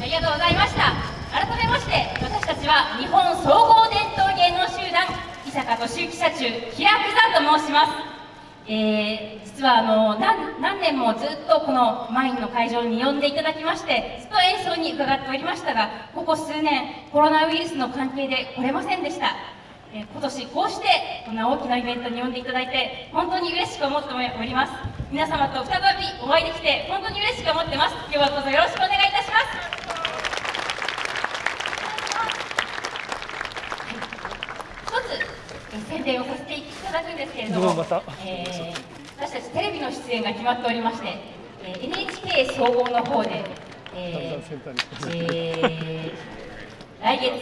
ありがとうございました。改めまして私たちは日本総合伝統芸能集団伊坂俊之社中平久山と申します。えー、実はあの何年もずっとこのマインの会場に呼んでいただきましてずっと演奏に伺っておりましたがここ数年コロナウイルスの関係で来れませんでした、え、今年こうしてこんな大きなイベントに呼んでいただいて本当に嬉しく思っております。皆様と再びお会いできて本当に嬉しく思ってます。今日はどうぞよろしくお願いいたします。宣伝をさせていただくんですけれども、えー、私たちテレビの出演が決まっておりまして、えー、NHK 総合の方で、えーえー、来月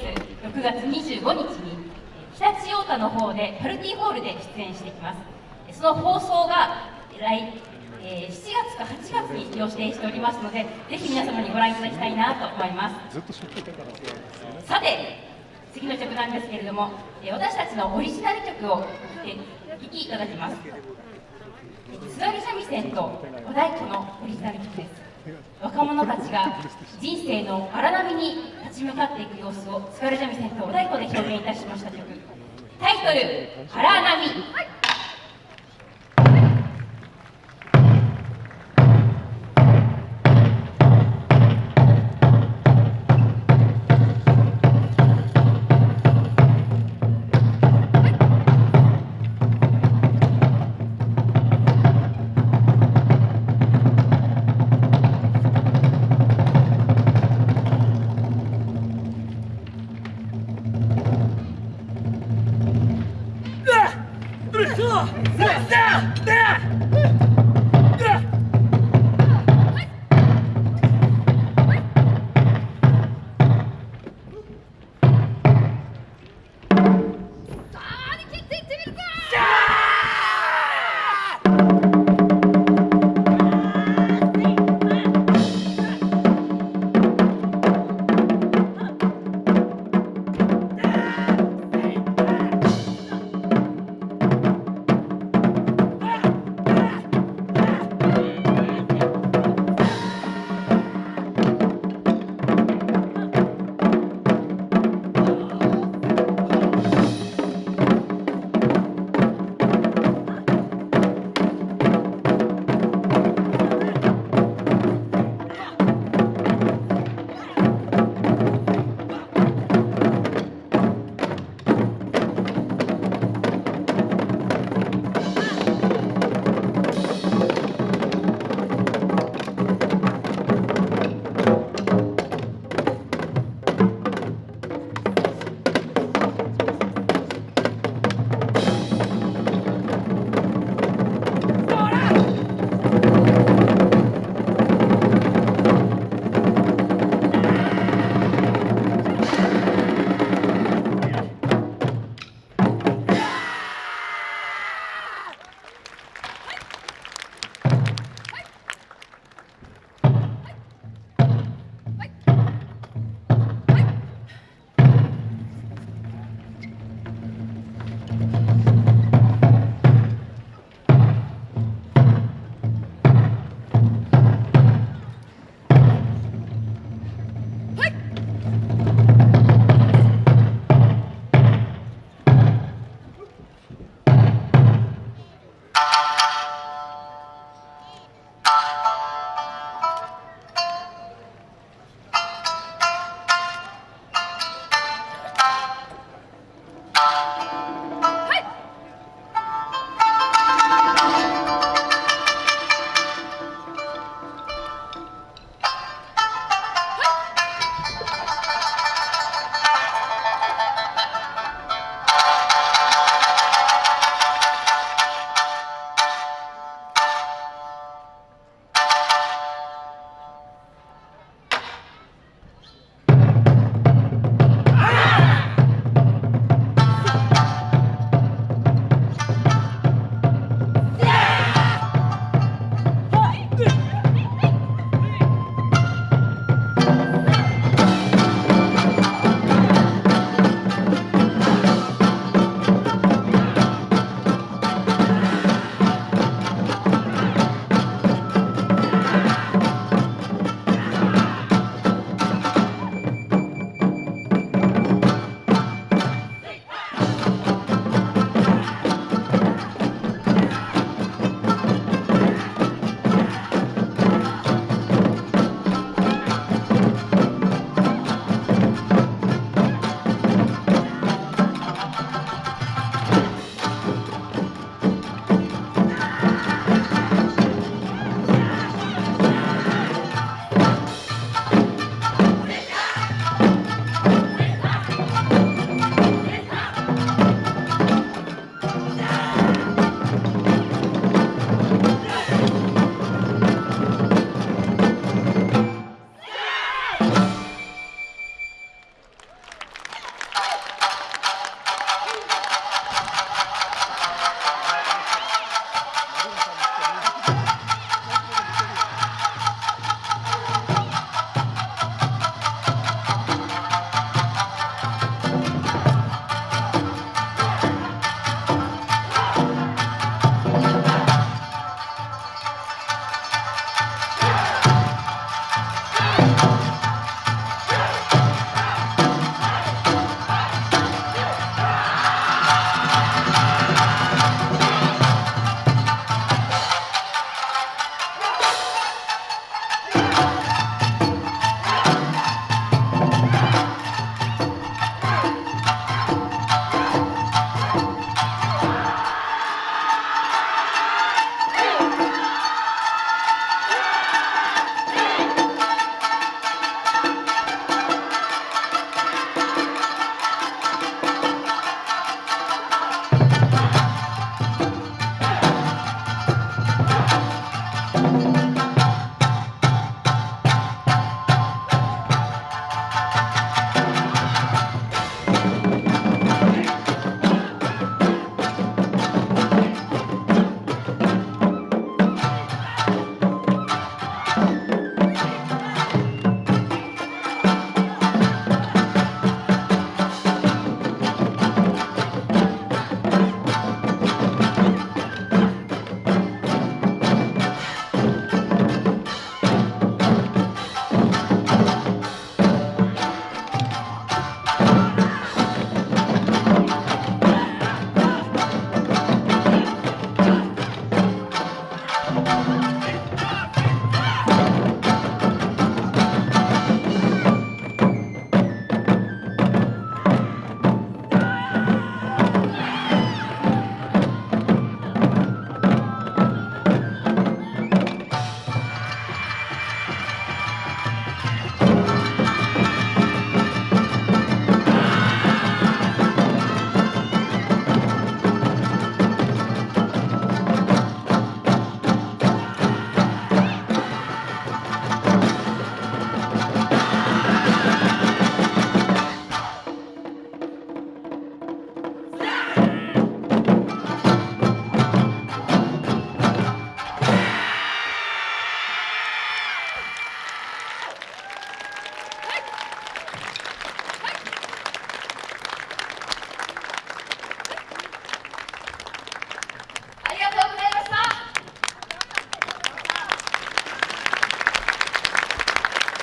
6月25日に常陸太田の方でパルティホールで出演していきます。その放送が来、えー、7月か8月に予定しておりますのでぜひ皆様にご覧いただきたいなと思います。さて次の曲なんですけれども、え私たちのオリジナル曲を聴きいただきます。津軽三味線と小太鼓のオリジナル曲です。若者たちが人生の荒波に立ち向かっていく様子を津軽三味線とお太鼓で表現いたしました曲。タイトル「荒波」